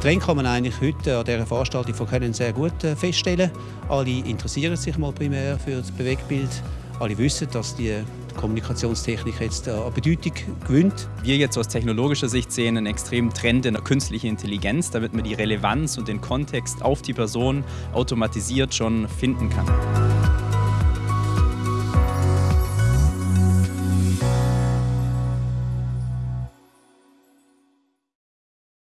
Trend kann man eigentlich heute an dieser Veranstaltung von Können sehr gut äh, feststellen. Alle interessieren sich mal primär für das Bewegbild. Alle wissen, dass die Kommunikationstechnik jetzt an Bedeutung gewinnt. Wir jetzt aus technologischer Sicht sehen einen extremen Trend in der künstlichen Intelligenz, damit man die Relevanz und den Kontext auf die Person automatisiert schon finden kann.